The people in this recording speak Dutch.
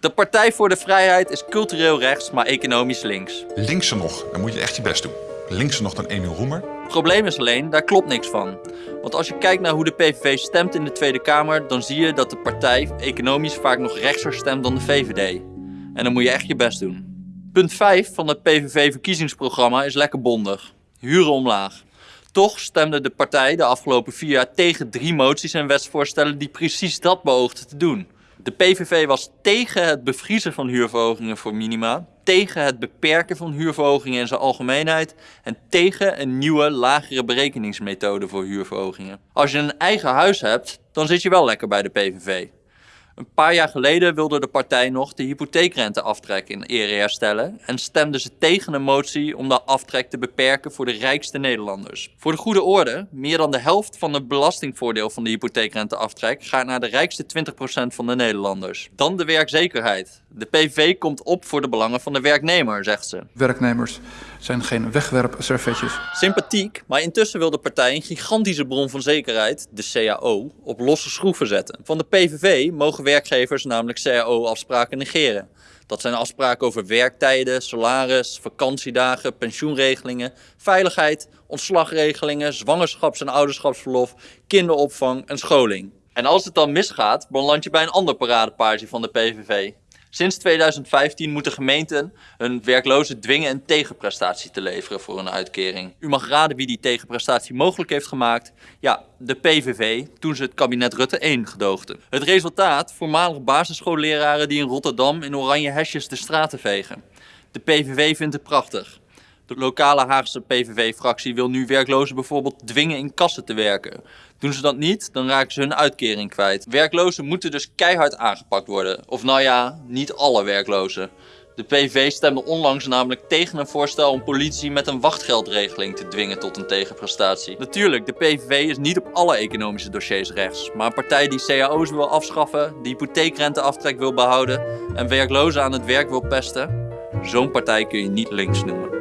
De Partij voor de Vrijheid is cultureel rechts, maar economisch links. Linkse nog, dan moet je echt je best doen. Linkse nog dan Emiel Roemer. Probleem is alleen, daar klopt niks van. Want als je kijkt naar hoe de PVV stemt in de Tweede Kamer, dan zie je dat de partij economisch vaak nog rechtser stemt dan de VVD. En dan moet je echt je best doen. Punt 5 van het PVV-verkiezingsprogramma is lekker bondig. Huren omlaag. Toch stemde de partij de afgelopen vier jaar tegen drie moties en wetsvoorstellen die precies dat beoogden te doen. De PVV was tegen het bevriezen van huurverhogingen voor minima, tegen het beperken van huurverhogingen in zijn algemeenheid en tegen een nieuwe, lagere berekeningsmethode voor huurverhogingen. Als je een eigen huis hebt, dan zit je wel lekker bij de PVV. Een paar jaar geleden wilde de partij nog de hypotheekrenteaftrek in ere herstellen en stemde ze tegen een motie om de aftrek te beperken voor de rijkste Nederlanders. Voor de goede orde, meer dan de helft van het belastingvoordeel van de hypotheekrenteaftrek gaat naar de rijkste 20% van de Nederlanders. Dan de werkzekerheid. De PVV komt op voor de belangen van de werknemer, zegt ze. Werknemers zijn geen wegwerpservetjes. Sympathiek, maar intussen wil de partij een gigantische bron van zekerheid, de CAO, op losse schroeven zetten. Van de PVV mogen werkgevers namelijk CAO-afspraken negeren. Dat zijn afspraken over werktijden, salaris, vakantiedagen, pensioenregelingen, veiligheid, ontslagregelingen, zwangerschaps- en ouderschapsverlof, kinderopvang en scholing. En als het dan misgaat, beland je bij een ander paradepaardje van de PVV. Sinds 2015 moeten gemeenten hun werklozen dwingen een tegenprestatie te leveren voor een uitkering. U mag raden wie die tegenprestatie mogelijk heeft gemaakt. Ja, de PVV, toen ze het kabinet Rutte 1 gedoogden. Het resultaat, voormalig basisschoolleraren die in Rotterdam in oranje hesjes de straten vegen. De PVV vindt het prachtig. De lokale Haagse PVV-fractie wil nu werklozen bijvoorbeeld dwingen in kassen te werken. Doen ze dat niet, dan raken ze hun uitkering kwijt. Werklozen moeten dus keihard aangepakt worden. Of nou ja, niet alle werklozen. De PVV stemde onlangs namelijk tegen een voorstel om politie met een wachtgeldregeling te dwingen tot een tegenprestatie. Natuurlijk, de PVV is niet op alle economische dossiers rechts. Maar een partij die cao's wil afschaffen, die hypotheekrenteaftrek wil behouden en werklozen aan het werk wil pesten, zo'n partij kun je niet links noemen.